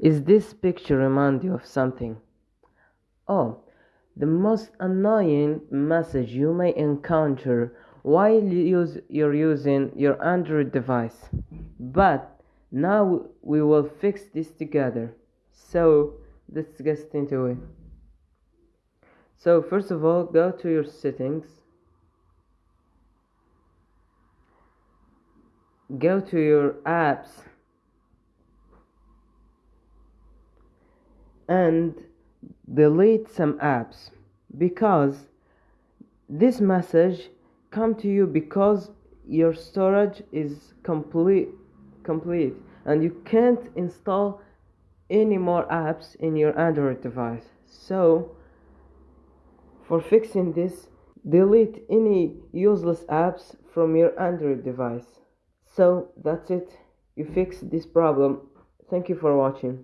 Is this picture remind you of something? Oh, the most annoying message you may encounter while use, you're using your Android device. But now we will fix this together. So let's get into it. So first of all, go to your settings. Go to your apps and delete some apps because this message come to you because your storage is complete complete and you can't install any more apps in your android device. So for fixing this delete any useless apps from your android device. So that's it. You fix this problem. Thank you for watching